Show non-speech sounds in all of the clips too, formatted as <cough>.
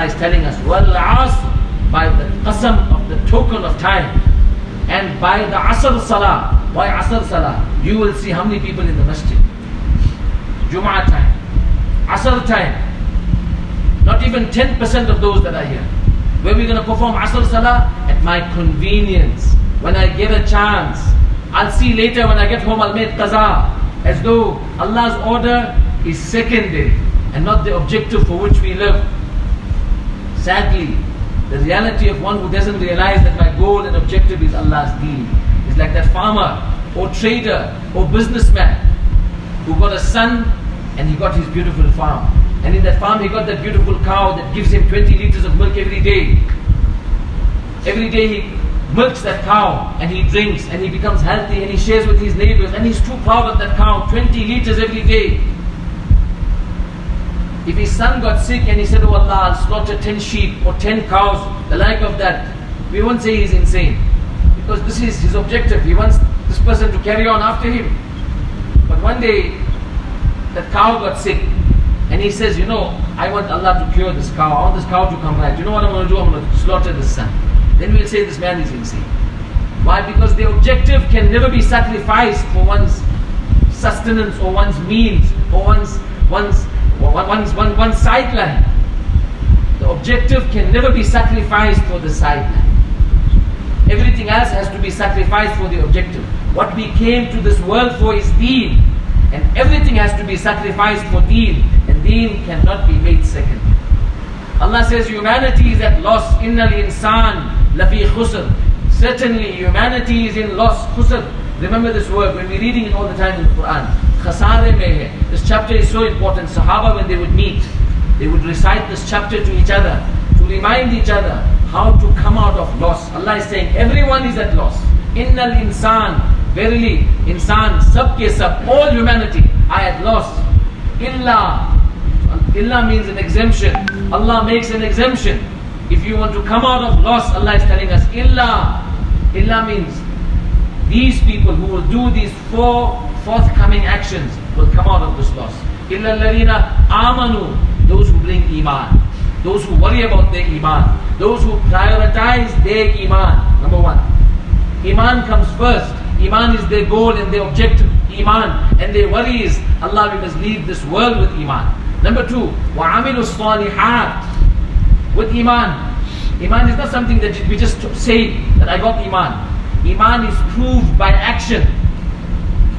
Allah is telling us, Wal asr, by the qasam of the token of time, and by the asr salah. by asr salah? You will see how many people in the masjid. Jum'ah time, asr time. Not even 10% of those that are here. Where we're going to perform asr salah? At my convenience. When I get a chance. I'll see later when I get home, I'll make qaza. As though Allah's order is secondary and not the objective for which we live. Sadly, the reality of one who doesn't realize that my goal and objective is Allah's deen is like that farmer or trader or businessman who got a son and he got his beautiful farm. And in that farm he got that beautiful cow that gives him 20 liters of milk every day. Every day he milks that cow and he drinks and he becomes healthy and he shares with his neighbors and he's too proud of that cow, 20 liters every day. If his son got sick and he said, Oh Allah, I'll slaughter 10 sheep or 10 cows, the like of that, we won't say he's insane. Because this is his objective. He wants this person to carry on after him. But one day, that cow got sick and he says, You know, I want Allah to cure this cow. I want this cow to come back. You know what I'm going to do? I'm going to slaughter this son. Then we'll say this man is insane. Why? Because the objective can never be sacrificed for one's sustenance or one's means or one's one's one's one, one sideline. The objective can never be sacrificed for the sideline. Everything else has to be sacrificed for the objective. What we came to this world for is deen. And everything has to be sacrificed for deen. And deen cannot be made second. Allah says humanity is at loss. Inna Innal insan lafi khusr. Certainly humanity is in loss. Khusr. Remember this word when we're reading it all the time in the Quran. Khasare mein hai. This chapter is so important. Sahaba when they would meet, they would recite this chapter to each other to remind each other how to come out of loss. Allah is saying everyone is at loss. Innal insan. Verily, insan, sab ke sab, all humanity are at loss. Illa. Illa means an exemption. Allah makes an exemption. If you want to come out of loss, Allah is telling us, illa. Illa means these people who will do these four forthcoming actions will come out of this loss. Illa alladhina amanu, those who bring iman. Those who worry about their iman. Those who prioritize their iman. Number one. Iman comes first. Iman is their goal and their objective. Iman. And their worry is, Allah, we must leave this world with Iman. Number two, وَعَمِلُوا الصَّالِحَاتِ With Iman. Iman is not something that we just say that I got Iman. Iman is proved by action.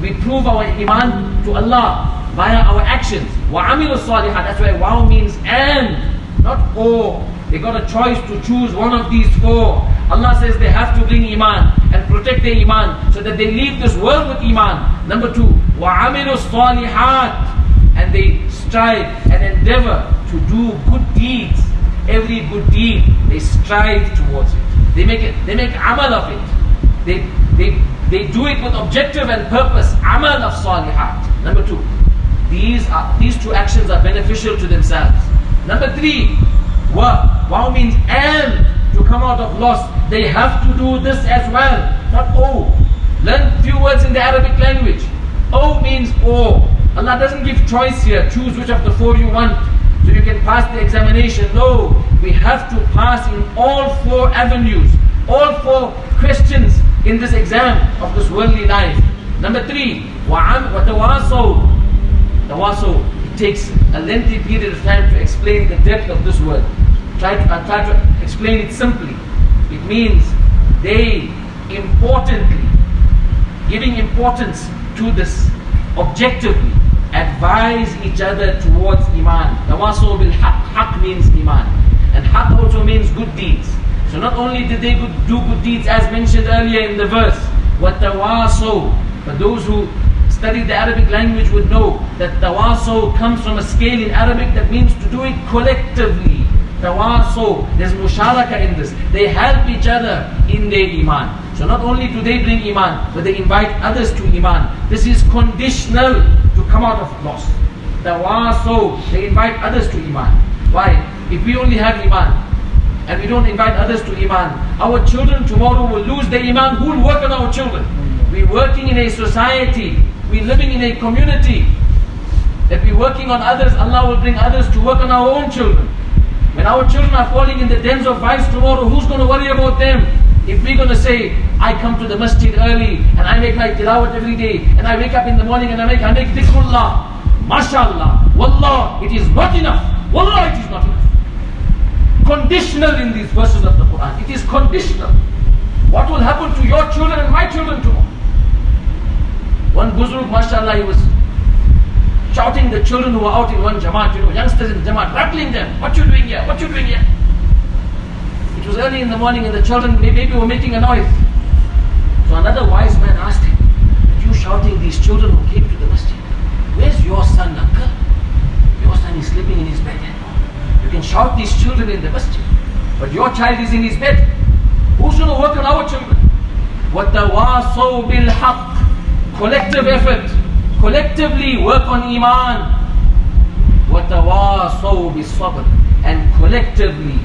We prove our Iman to Allah via our actions. وَعَمِلُوا الصَّالِحَاتِ That's why wow means and, not or. They got a choice to choose one of these four. Allah says they have to bring Iman and protect their Iman so that they leave this world with Iman. Number two, وَعَمِلُوا الصَّالِحَاتِ And they strive and endeavor to do good deeds. Every good deed, they strive towards it. They make it, they make amal of it. They, they, they do it with objective and purpose. Amal of salihat. Number two, these are these two actions are beneficial to themselves. Number three, wa. Wow means and to come out of loss, they have to do this as well. Not oh. Learn few words in the Arabic language. O means or. Allah doesn't give choice here. Choose which of the four you want so you can pass the examination. No, we have to pass in all four avenues, all four questions in this exam of this worldly life. Number three, watawasaw. Tawasaw. It takes a lengthy period of time to explain the depth of this word. Try to, uh, try to explain it simply. It means they importantly, giving importance to this objectively, advise each other towards Iman. Tawasaw bil haq. Haq means Iman. And haq also means good deeds. So not only did they do good deeds as mentioned earlier in the verse, what tawaso, but those who study the Arabic language would know that tawaso comes from a scale in Arabic that means to do it collectively. Tawaso, there's musharaka in this. They help each other in their iman. So not only do they bring iman, but they invite others to iman. This is conditional to come out of loss. Tawaso, they invite others to iman. Why? If we only have iman, and we don't invite others to iman, our children tomorrow will lose their iman. Who will work on our children? We're working in a society we're living in a community that we're working on others, Allah will bring others to work on our own children. When our children are falling in the dens of vice tomorrow, who's going to worry about them? If we're going to say, I come to the masjid early and I make my tilawat every day and I wake up in the morning and I make, I make dhikrullah, mashallah, wallah, it is not enough. Wallah, it is not enough. Conditional in these verses of the Quran. It is conditional. What will happen to your children and my children tomorrow? One Buzurg, mashallah, he was shouting the children who were out in one Jamaat, you know, youngsters in the Jamaat, rattling them. What you doing here? What you doing here? It was early in the morning and the children maybe were making a noise. So another wise man asked him, you shouting these children who came to the masjid, where's your son, uncle? Your son is sleeping in his bed. Eh? You can shout these children in the masjid, but your child is in his bed. Who's going to work on our children? وَتَوَاصَوْا بِالْحَقِّ Collective effort. Collectively work on Iman. وَتَوَاصَوْا بِالصَّبْرِ And collectively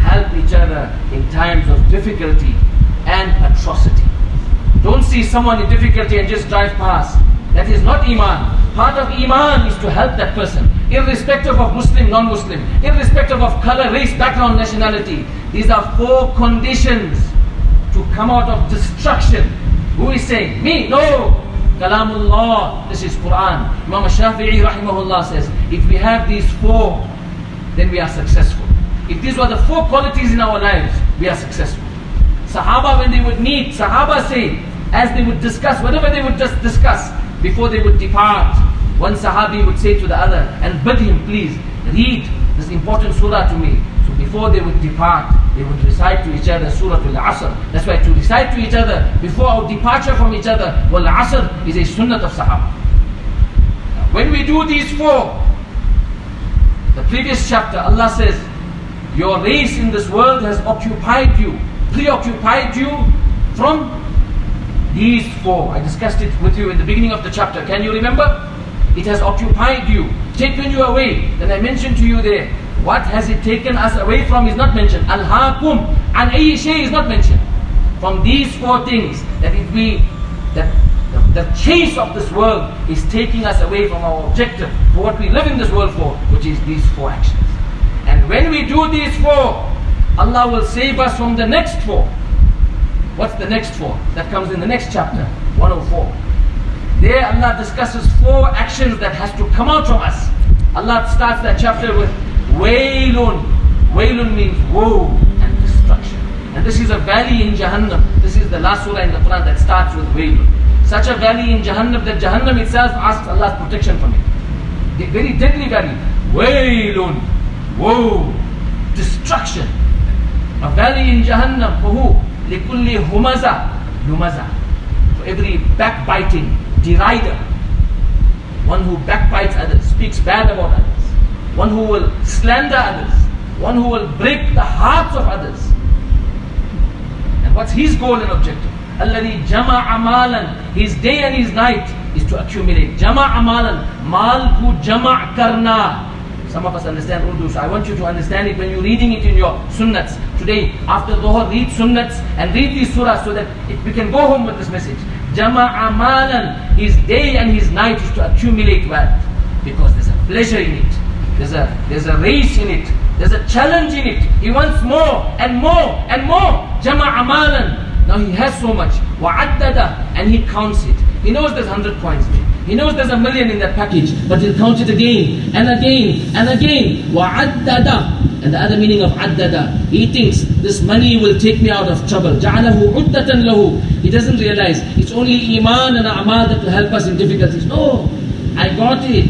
help each other in times of difficulty and atrocity. Don't see someone in difficulty and just drive past. That is not Iman. Part of Iman is to help that person, irrespective of Muslim, non-Muslim, irrespective of color, race, background, nationality. These are four conditions to come out of destruction. Who is saying? Me? No. Kalamullah. This is Quran. Imam Shafi'i rahimahullah says, if we have these four, then we are successful. If these were the four qualities in our lives, we are successful. Sahaba, when they would meet, Sahaba say, as they would discuss, whatever they would just discuss, before they would depart, one Sahabi would say to the other, and bid him, please, read this important surah to me. So before they would depart, they would recite to each other Surah Al-Asr. That's why to recite to each other before our departure from each other, Wal, Asr is a sunnah of Sahaba. When we do these four, the previous chapter, Allah says, your race in this world has occupied you, preoccupied you from these four. I discussed it with you in the beginning of the chapter. Can you remember? It has occupied you, taken you away. Then I mentioned to you there, what has it taken us away from is not mentioned. Al-Hakum and Aisha is not mentioned. From these four things, that it be that the, the chase of this world is taking us away from our objective, for what we live in this world for, which is these four actions. And when we do these four, Allah will save us from the next four. What's the next four? That comes in the next chapter, 104. There Allah discusses four actions that has to come out from us. Allah starts that chapter with Waylun. Waylun means woe and destruction. And this is a valley in Jahannam. This is the last surah in the Quran that starts with Waylun. Such a valley in Jahannam that Jahannam itself asks Allah's protection from it. The very deadly valley. Waylun woe, destruction. A valley in Jahannam for who? لِكُلِّ humaza, lumaza. For every backbiting, derider. One who backbites others, speaks bad about others. One who will slander others. One who will break the hearts of others. And what's his goal and objective? الَّذِي جَمَعَ مَالًا His day and his night is to accumulate. جَمَعَ مَالًا Mal ku jama' karna some of us understand Urdu, so I want you to understand it when you're reading it in your sunnats. Today, after Dhuhr, read sunnats and read these surahs so that it, we can go home with this message. Jama'a malan, his day and his night is to accumulate wealth. Because there's a pleasure in it. There's a, there's a race in it. There's a challenge in it. He wants more and more and more. Jama'a malan. Now he has so much. Wa'addada. And he counts it. He knows there's 100 coins. He knows there's a million in that package, but he'll count it again and again and again. وَعَدَّدَ And the other meaning of عَدَّدَ He thinks this money will take me out of trouble. جَعَلَهُ عُدَّةً لَهُ He doesn't realize it's only iman and amal that will help us in difficulties. No, I got it.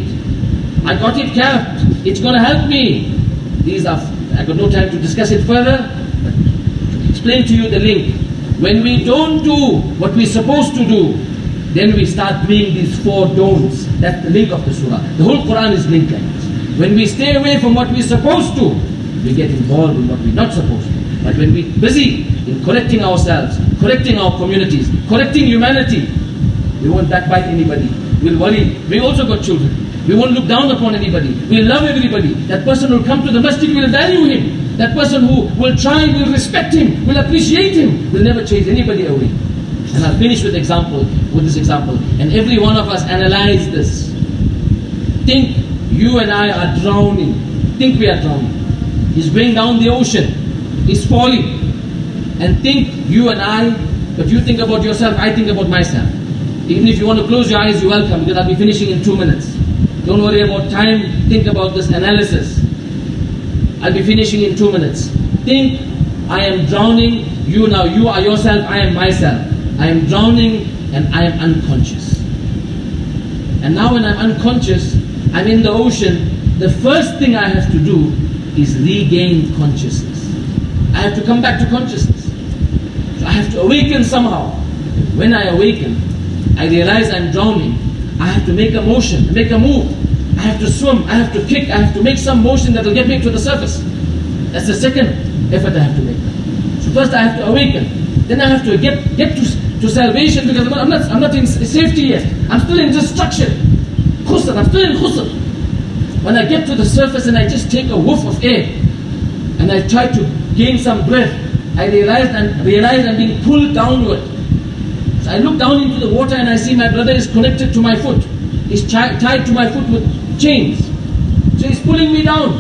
I got it kept. It's going to help me. These are, I got no time to discuss it further, but to explain to you the link. When we don't do what we're supposed to do, then we start doing these four don'ts. That's the link of the surah. The whole Quran is linked like this. When we stay away from what we're supposed to, we get involved in what we're not supposed to. But when we're busy in correcting ourselves, correcting our communities, correcting humanity, we won't backbite anybody. We'll worry. We also got children. We won't look down upon anybody. We'll love everybody. That person will come to the masjid, we'll value him. That person who will try, we'll respect him, we'll appreciate him, we'll never chase anybody away. And I'll finish with example, with this example. And every one of us analyze this. Think you and I are drowning. Think we are drowning. He's going down the ocean. He's falling. And think you and I, but you think about yourself, I think about myself. Even if you want to close your eyes, you're welcome because I'll be finishing in two minutes. Don't worry about time, think about this analysis. I'll be finishing in two minutes. Think, I am drowning, you now, you are yourself, I am myself. I am drowning and I am unconscious. And now when I'm unconscious, I'm in the ocean, the first thing I have to do is regain consciousness. I have to come back to consciousness. So I have to awaken somehow. When I awaken, I realize I'm drowning. I have to make a motion, make a move. I have to swim, I have to kick, I have to make some motion that will get me to the surface. That's the second effort I have to make. So first I have to awaken. Then I have to get, get to, to salvation because I'm not, I'm not in safety yet. I'm still in destruction. Khusr, I'm still in khusr. When I get to the surface and I just take a whiff of air and I try to gain some breath, I realize I'm, realize I'm being pulled downward. So I look down into the water and I see my brother is connected to my foot. He's tied to my foot with chains. So he's pulling me down.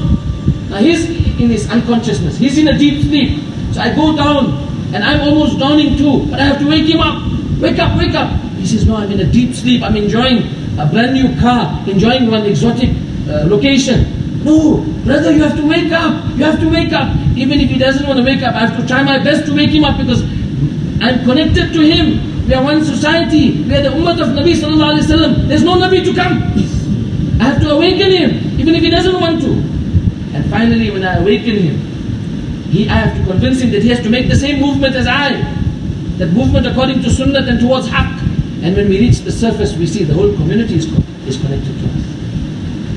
Now he's in his unconsciousness. He's in a deep sleep. So I go down and I'm almost drowning too. But I have to wake him up. Wake up, wake up. He says, no, I'm in a deep sleep. I'm enjoying a brand new car, enjoying one exotic uh, location. No, brother, you have to wake up. You have to wake up. Even if he doesn't want to wake up, I have to try my best to wake him up because I'm connected to him. We are one society. We are the ummah of Nabi sallallahu alaihi wasallam. There's no Nabi to come. <laughs> I have to awaken him, even if he doesn't want to. And finally, when I awaken him, he, I have to convince him that he has to make the same movement as I. That movement according to Sunnah and towards Haqq. And when we reach the surface, we see the whole community is, is connected to us.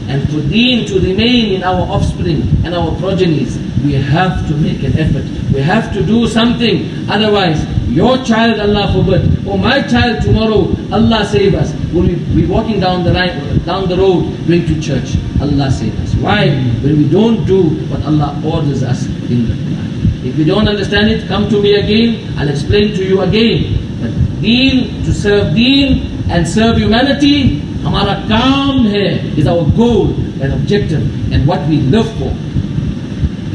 And for deen to remain in our offspring and our progenies, we have to make an effort. We have to do something. Otherwise, your child, Allah forbid, or my child tomorrow, Allah save us, will be walking down the, right, down the road going to church. Allah save us. Why? When we don't do what Allah orders us in the Quran. If you don't understand it, come to me again. I'll explain to you again. But deen, to serve deen and serve humanity, हमारा काम है is our goal and objective and what we live for.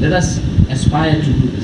Let us aspire to do this. Allah